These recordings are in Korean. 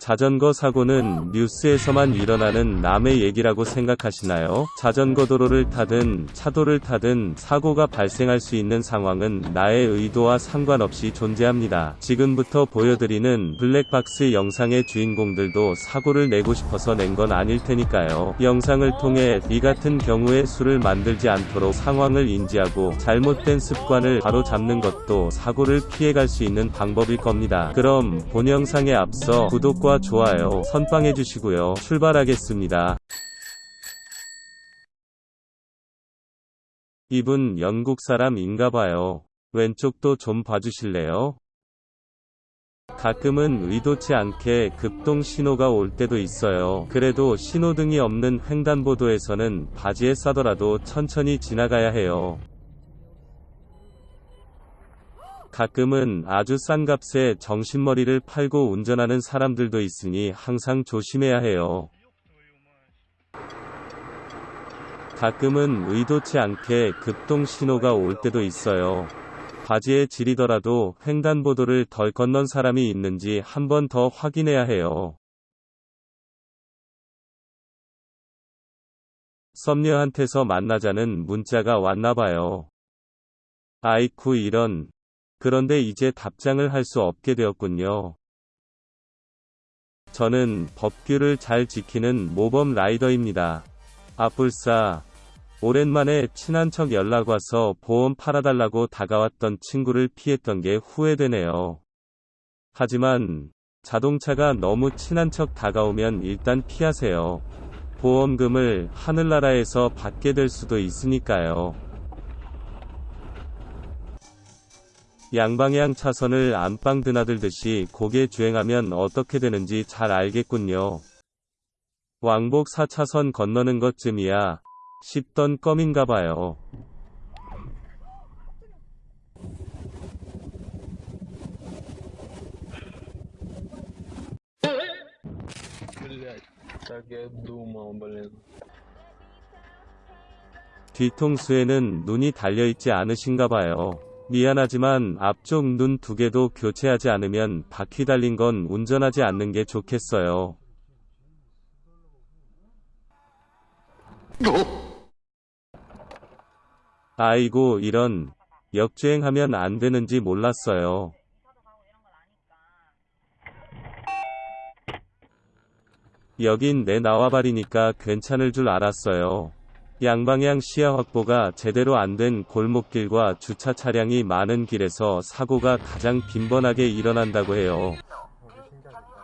자전거 사고는 뉴스에서만 일어나는 남의 얘기라고 생각하시나요? 자전거 도로를 타든 차도를 타든 사고가 발생할 수 있는 상황은 나의 의도와 상관없이 존재합니다. 지금부터 보여드리는 블랙박스 영상의 주인공들도 사고를 내고 싶어서 낸 건 아닐 테니까요. 영상을 통해 이 같은 경우에 술을 만들지 않도록 상황을 인지하고 잘못된 습관을 바로 잡는 것도 사고를 피해갈 수 있는 방법일 겁니다. 그럼 본 영상에 앞서 구독과 좋아요 선빵해 주시고요. 출발하겠습니다. 이분 영국 사람인가봐요. 왼쪽도 좀 봐주실래요? 가끔은 의도치 않게 급동 신호가 올 때도 있어요. 그래도 신호등이 없는 횡단보도에서는 바지에 싸더라도 천천히 지나가야 해요. 가끔은 아주 싼 값에 정신머리를 팔고 운전하는 사람들도 있으니 항상 조심해야 해요. 가끔은 의도치 않게 급동 신호가 올 때도 있어요. 바지에 지리더라도 횡단보도를 덜 건넌 사람이 있는지 한 번 더 확인해야 해요. 썸녀한테서 만나자는 문자가 왔나봐요. 아이쿠 이런. 그런데 이제 답장을 할 수 없게 되었군요. 저는 법규를 잘 지키는 모범 라이더입니다. 아뿔싸. 오랜만에 친한 척 연락 와서 보험 팔아달라고 다가왔던 친구를 피했던 게 후회되네요. 하지만 자동차가 너무 친한 척 다가오면 일단 피하세요. 보험금을 하늘나라에서 받게 될 수도 있으니까요. 양방향 차선을 안방 드나들듯이 고개 주행하면 어떻게 되는지 잘 알겠군요. 왕복 4차선 건너는 것쯤이야 싶던 껌인가봐요. 뒤통수에는 눈이 달려있지 않으신가봐요. 미안하지만 앞쪽 눈 두 개도 교체하지 않으면 바퀴 달린 건 운전하지 않는 게 좋겠어요. 아이고 이런 역주행하면 안 되는지 몰랐어요. 여긴 내 나와바리니까 괜찮을 줄 알았어요. 양방향 시야 확보가 제대로 안 된 골목길과 주차 차량이 많은 길에서 사고가 가장 빈번하게 일어난다고 해요.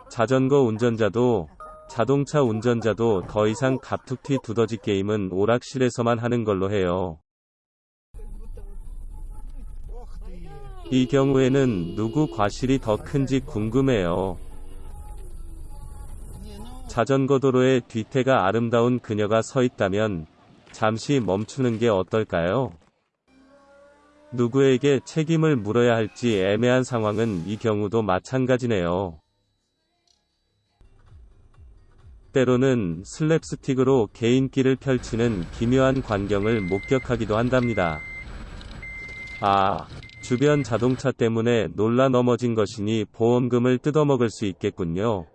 자전거 운전자도 자동차 운전자도 더 이상 갑툭튀 두더지 게임은 오락실에서만 하는 걸로 해요. 이 경우에는 누구 과실이 더 큰지 궁금해요. 자전거 도로에 뒤태가 아름다운 그녀가 서 있다면 잠시 멈추는 게 어떨까요? 누구에게 책임을 물어야 할지 애매한 상황은 이 경우도 마찬가지네요. 때로는 슬랩스틱으로 개인기를 펼치는 기묘한 광경을 목격하기도 한답니다. 아, 주변 자동차 때문에 놀라 넘어진 것이니 보험금을 뜯어먹을 수 있겠군요.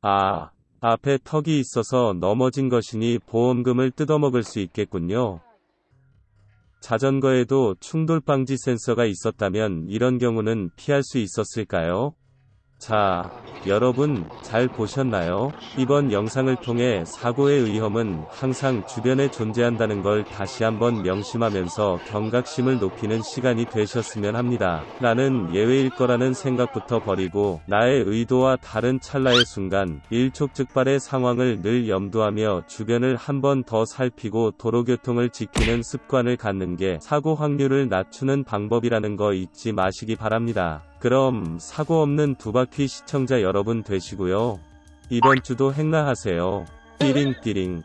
아, 앞에 턱이 있어서 넘어진 것이니 보험금을 뜯어먹을 수 있겠군요. 자전거에도 충돌 방지 센서가 있었다면 이런 경우는 피할 수 있었을까요? 자, 여러분 잘 보셨나요? 이번 영상을 통해 사고의 위험은 항상 주변에 존재한다는 걸 다시 한번 명심하면서 경각심을 높이는 시간이 되셨으면 합니다. 나는 예외일 거라는 생각부터 버리고 나의 의도와 다른 찰나의 순간 일촉즉발의 상황을 늘 염두하며 주변을 한 번 더 살피고 도로교통을 지키는 습관을 갖는 게 사고 확률을 낮추는 방법이라는 거 잊지 마시기 바랍니다. 그럼 사고 없는 두바퀴 시청자 여러분 되시고요. 이번 주도 행나하세요. 띠링띠링.